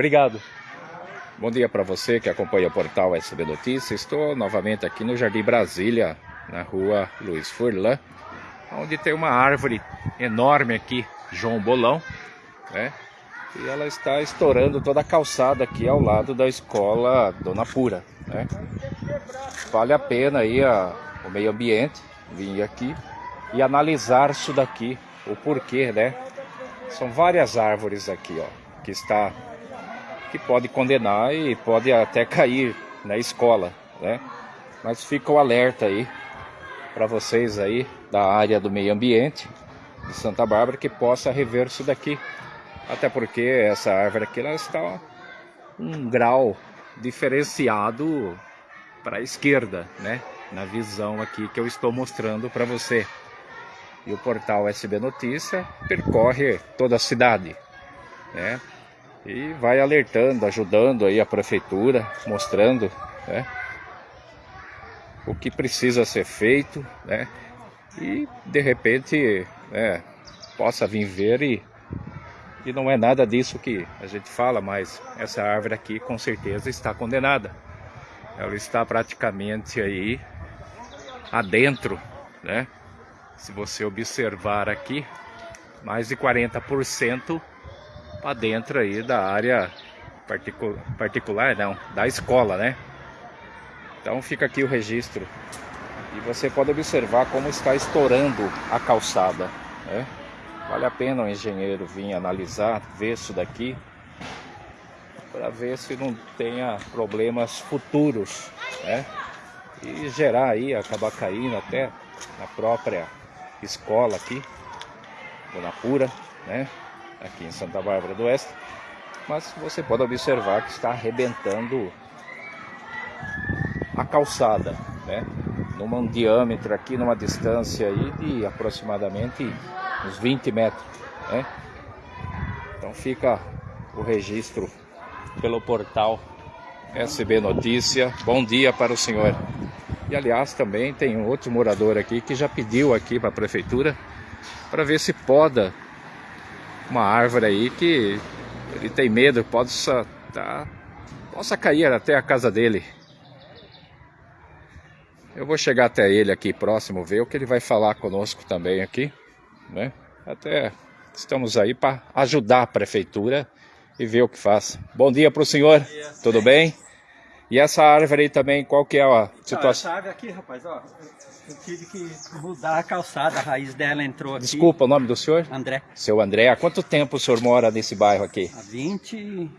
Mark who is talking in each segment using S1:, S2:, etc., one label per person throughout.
S1: Obrigado. Bom dia para você que acompanha o portal SB Notícias. Estou novamente aqui no Jardim Brasília, na rua Luiz Furlan, onde tem uma árvore enorme aqui, João Bolão, né? E ela está estourando toda a calçada aqui ao lado da escola Dona Pura, né? Vale a pena aí a, o meio ambiente vir aqui e analisar isso daqui, o porquê, né? São várias árvores aqui, ó, que está que pode condenar e pode até cair na escola, né? Mas fica o alerta aí para vocês aí da área do meio ambiente de Santa Bárbara que possa rever isso daqui. Até porque essa árvore aqui ela está um grau diferenciado para a esquerda, né? Na visão aqui que eu estou mostrando para você. E o portal SB Notícia percorre toda a cidade, né? E vai alertando, ajudando aí a prefeitura, mostrando né, o que precisa ser feito, né, e de repente né, possa vir ver e, e não é nada disso que a gente fala, mas essa árvore aqui com certeza está condenada. Ela está praticamente aí adentro, né? Se você observar aqui, mais de 40% para dentro aí da área particu particular, não, da escola, né? Então fica aqui o registro. E você pode observar como está estourando a calçada, né? Vale a pena o engenheiro vir analisar, ver isso daqui, para ver se não tenha problemas futuros, né? E gerar aí, acabar caindo até na própria escola aqui, Dona Pura, né? Aqui em Santa Bárbara do Oeste, mas você pode observar que está arrebentando a calçada, né? Num diâmetro aqui, numa distância aí de aproximadamente uns 20 metros, né? Então fica o registro pelo portal SB Notícia. Bom dia para o senhor. E aliás, também tem um outro morador aqui que já pediu aqui para a prefeitura para ver se poda uma árvore aí que ele tem medo, possa, tá, possa cair até a casa dele. Eu vou chegar até ele aqui próximo, ver o que ele vai falar conosco também aqui, né? Até estamos aí para ajudar a prefeitura e ver o que faz. Bom dia para o senhor, tudo bem? E essa árvore aí também, qual que é a situação?
S2: essa árvore aqui, rapaz, ó, eu tive que mudar a calçada, a raiz dela entrou aqui.
S1: Desculpa, o nome do senhor?
S2: André.
S1: Seu André, há quanto tempo o senhor mora nesse bairro aqui?
S2: Há 20,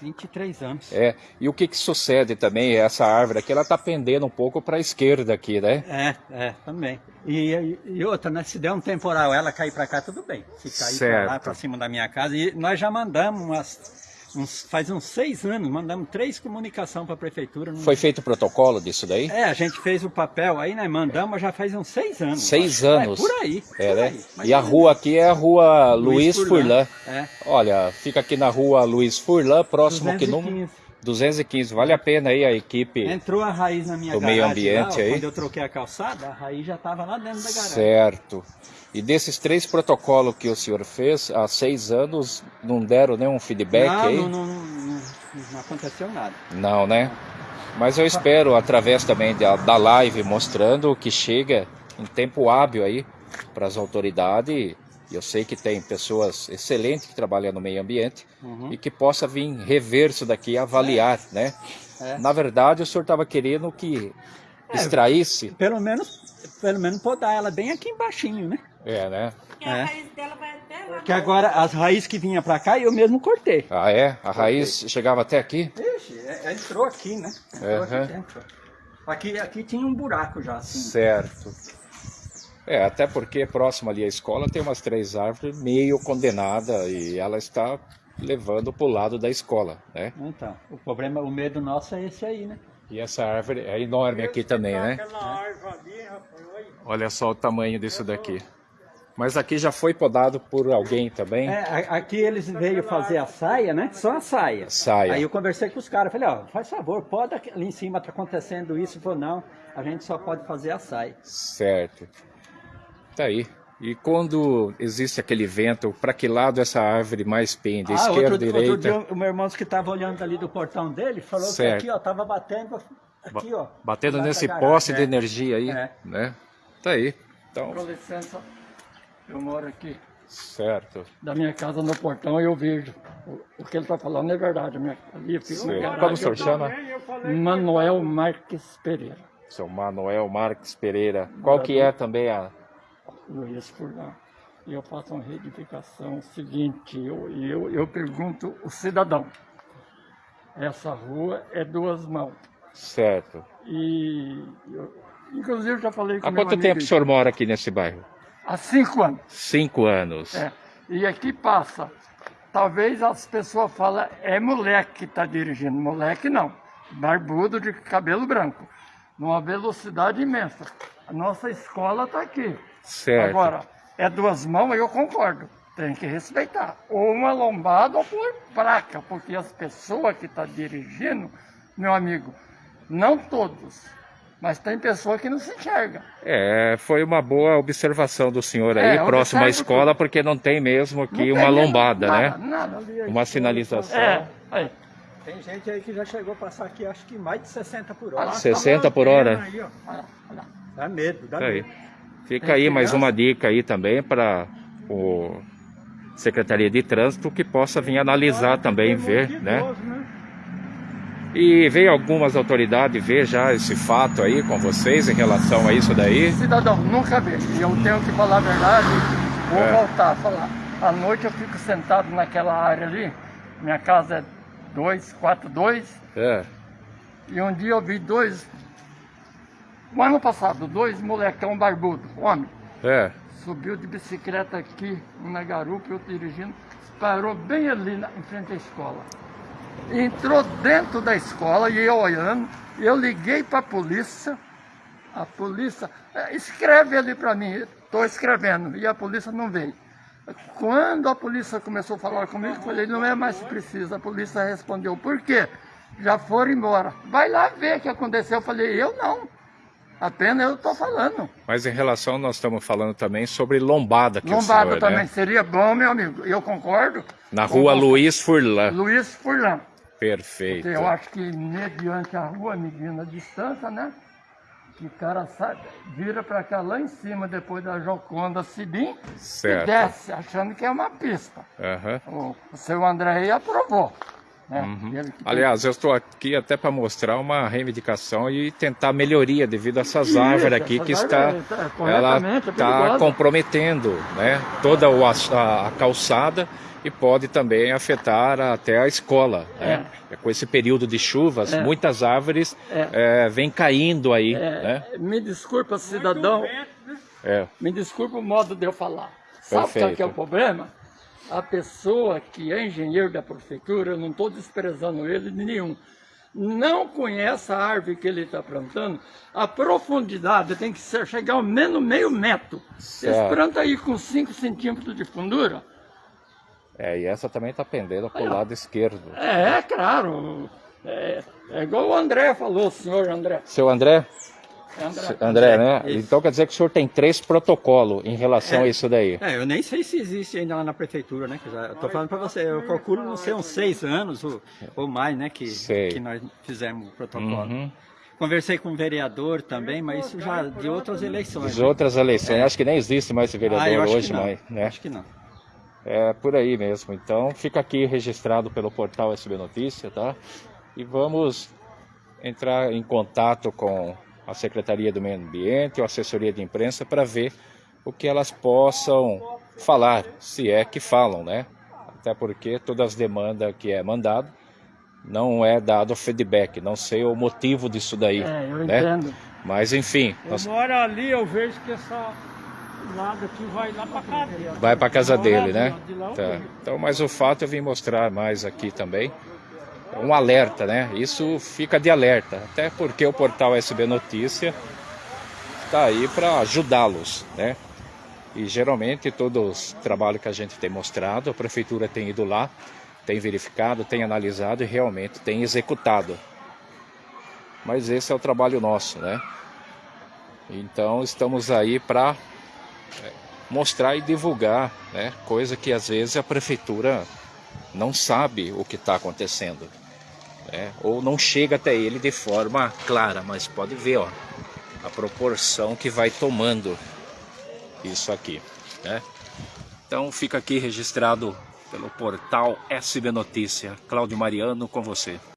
S2: 23 anos.
S1: É, e o que que sucede também, essa árvore aqui, ela tá pendendo um pouco para a esquerda aqui, né?
S2: É, é, também. E, e, outra, né, se der um temporal ela cair para cá, tudo bem. Se cair para lá, para cima da minha casa, e nós já mandamos umas uns, faz uns seis anos, mandamos três comunicações para a prefeitura.
S1: Foi feito o protocolo disso daí?
S2: É, a gente fez o papel aí, né? Mandamos já faz uns seis anos.
S1: Seis anos?
S2: É, por aí.
S1: É,
S2: por
S1: né?
S2: Aí.
S1: E a rua aqui é a rua Luiz, Luiz Furlan. Furlan. É. Olha, fica aqui na rua Luiz Furlan, próximo 215. que número? 215, vale a pena aí a equipe.
S2: Entrou a raiz na minha
S1: do meio ambiente
S2: lá,
S1: aí.
S2: Quando eu troquei a calçada, a raiz já estava lá dentro da garagem.
S1: Certo. E desses três protocolos que o senhor fez há seis anos, não deram nenhum feedback
S2: não,
S1: aí?
S2: Não, não, não, não aconteceu nada.
S1: Não, né? Mas eu espero, através também da, da live, mostrando que chega em tempo hábil aí para as autoridades. Eu sei que tem pessoas excelentes que trabalham no meio ambiente uhum. e que possa vir rever isso daqui, avaliar, é. né? É. Na verdade, o senhor estava querendo que é, extraísse...
S2: Pelo menos, pelo menos podar ela bem aqui embaixo, né?
S1: É, né?
S3: Porque a é. raiz dela vai até lá.
S2: Que agora as raízes que vinha para cá eu mesmo cortei.
S1: Ah, é? A raiz cortei. chegava até aqui?
S2: Ixi, é, é, entrou aqui, né? Entrou uhum. aqui dentro. Aqui, aqui tinha um buraco já, assim.
S1: Certo. É, até porque próximo ali à escola tem umas três árvores meio condenada e ela está levando para o lado da escola, né?
S2: Então, o problema, o medo nosso é esse aí, né?
S1: E essa árvore é enorme aqui também, né? Olha só o tamanho disso daqui. Mas aqui já foi podado por alguém também?
S2: É, aqui eles veio fazer a saia, né? Só a saia.
S1: Saia.
S2: Aí eu conversei com os caras, falei, ó, faz favor, poda ali em cima, tá acontecendo isso. Falou, não, a gente só pode fazer a saia.
S1: Certo. Tá aí. E quando existe aquele vento, para que lado essa árvore mais pende?
S4: Ah,
S1: Esquerda,
S4: outro,
S1: direita?
S4: outro dia, o meu irmão que estava olhando ali do portão dele falou
S1: Certo.
S4: que aqui, ó, tava batendo aqui, ó.
S1: Batendo nesse poste de
S4: é.
S1: energia aí,
S4: É.
S1: né? Tá aí. Então,
S4: Com licença, eu moro aqui.
S1: certo.
S4: Da minha casa no portão eu vejo. O, o que ele está falando é verdade. Minha, ali garagem.
S1: Como o senhor chama?
S4: Manuel Marques Pereira.
S1: Seu Manuel Marques Pereira. Qual que é também a...
S4: Luiz Furlan. E eu faço uma retificação seguinte, eu, eu, eu pergunto o cidadão. Essa rua é duas mãos.
S1: Certo.
S4: E eu, inclusive eu já falei com
S1: Há quanto tempo o senhor mora aqui nesse bairro?
S4: Há cinco anos.
S1: Cinco anos.
S4: É. E aqui passa. Talvez as pessoas falem, é moleque que está dirigindo. Moleque não. Barbudo de cabelo branco. Numa velocidade imensa. A nossa escola está aqui.
S1: Certo.
S4: Agora, é duas mãos, eu concordo. Tem que respeitar. Ou uma lombada ou por placa, porque as pessoas que estão dirigindo, meu amigo, não todos, mas tem pessoa que não se enxerga.
S1: É, foi uma boa observação do senhor aí,
S4: É,
S1: próximo à escola, porque não tem mesmo aqui
S4: tem
S1: uma lombada,
S4: nada,
S1: né?
S4: Nada, ali,
S1: Uma sinalização.
S4: É, aí.
S2: Tem gente aí que já chegou a passar aqui, acho que mais de 60 por hora.
S4: Lá,
S1: 60 por
S4: tá uma
S1: hora.
S4: aí, ó.
S2: Dá medo, dá
S1: Tá aí. Fica aí mais uma dica aí também para o Secretaria de Trânsito que possa vir analisar também, ver, né?
S2: Né?
S1: E veio algumas autoridades ver já esse fato aí com vocês em relação a isso daí.
S4: Cidadão, nunca. E eu tenho que falar a verdade, vou
S1: É.
S4: voltar a falar. À noite eu fico sentado naquela área ali, minha casa é 242,
S1: É,
S4: e um dia eu vi dois, o ano passado, dois molecão barbudo, homem,
S1: é,
S4: subiu de bicicleta aqui, um na garupa, eu dirigindo, parou bem ali na, em frente à escola. Entrou dentro da escola e eu olhando, eu liguei para a polícia, a polícia, "É, escreve ali para mim, estou escrevendo, e a polícia não veio. Quando a polícia começou a falar comigo, eu falei, não é mais preciso. A polícia respondeu, por quê? Já foram embora. Vai lá ver o que aconteceu. Eu falei, eu não. Apenas eu estou falando.
S1: mas em relação, nós estamos falando também sobre lombada que
S4: Lombada
S1: senhor,
S4: também
S1: né?
S4: seria bom, meu amigo. Eu concordo.
S1: Na rua Luiz Furlan.
S4: Luiz Furlan.
S1: Perfeito.
S4: Porque eu acho que mediante a rua, medindo a distância, né? Que o cara sai, vira para cá lá em cima, depois da Joconda Sibim,
S1: Certo.
S4: e desce, achando que é uma pista.
S1: Aham.
S4: O, o seu André aí aprovou. Né?
S1: Uhum.
S4: Ele
S1: Aliás, eu estou aqui até para mostrar uma reivindicação e tentar melhoria devido a essas
S4: Isso,
S1: árvores aqui
S4: essas
S1: que está,
S4: tá,
S1: ela
S4: é
S1: está comprometendo, né, toda o a, a calçada e pode também afetar até a escola, né? Com esse período de chuvas,
S4: É.
S1: muitas árvores
S4: É.
S1: eh, vêm caindo aí,
S4: É,
S1: né?
S4: Me desculpa, cidadão,
S1: É,
S4: me desculpa o modo de eu falar. Sabe qual que é o problema? A pessoa que é engenheiro da prefeitura, eu não estou desprezando ele de nenhum, não conhece a árvore que ele está plantando, a profundidade tem que ser, chegar ao menos meio metro.
S1: Certo.
S4: Esse planta aí com 5 centímetros de fundura,
S1: é, e essa também está pendendo para o lado esquerdo.
S4: é, é claro, é, é igual o André falou, senhor André.
S1: Seu André?
S4: É André,
S1: André, né?
S2: Isso.
S1: Então quer dizer que o senhor tem três protocolos em relação a isso daí.
S2: É, eu nem sei se existe ainda lá na prefeitura, né? Que já, eu tô falando pra você, eu calculo não sei uns seis anos ou, ou mais, né? Que,
S1: Sei.
S2: que nós fizemos o protocolo.
S1: Uhum.
S2: Conversei com o vereador também, mas isso já de outras eleições.
S1: As
S2: né?
S1: outras eleições, acho que nem existe mais esse vereador
S2: Ah, eu acho
S1: hoje,
S2: não.
S1: mais, né?
S2: Acho que não.
S1: É por aí mesmo. Então fica aqui registrado pelo portal SB Notícia, tá? E vamos entrar em contato com a Secretaria do Meio Ambiente ou a assessoria de imprensa para ver o que elas possam falar, se é que falam, né? Até porque todas as demandas que é mandado não é dado feedback, não sei o motivo disso daí,
S4: É, eu
S1: né?
S4: entendo.
S1: Mas enfim,
S3: Eu
S1: nós-
S3: moro ali, eu vejo que essa lado aqui vai lá pra casa dele.
S1: vai para casa dele, né? Tá. Então, mas o fato eu vim mostrar mais aqui também. É um alerta, né? Isso fica de alerta, até porque o portal SB Notícia está aí para ajudá-los, né? E geralmente todos os trabalhos que a gente tem mostrado, a prefeitura tem ido lá, tem verificado, tem analisado e realmente tem executado. Mas esse é o trabalho nosso, né? Então estamos aí para mostrar e divulgar, né? coisa que às vezes a prefeitura não sabe o que está acontecendo. Né? Ou não chega até ele de forma clara, mas pode ver ó, a proporção que vai tomando isso aqui. Né? Então fica aqui registrado pelo portal SB Notícia. Cláudio Mariano com você.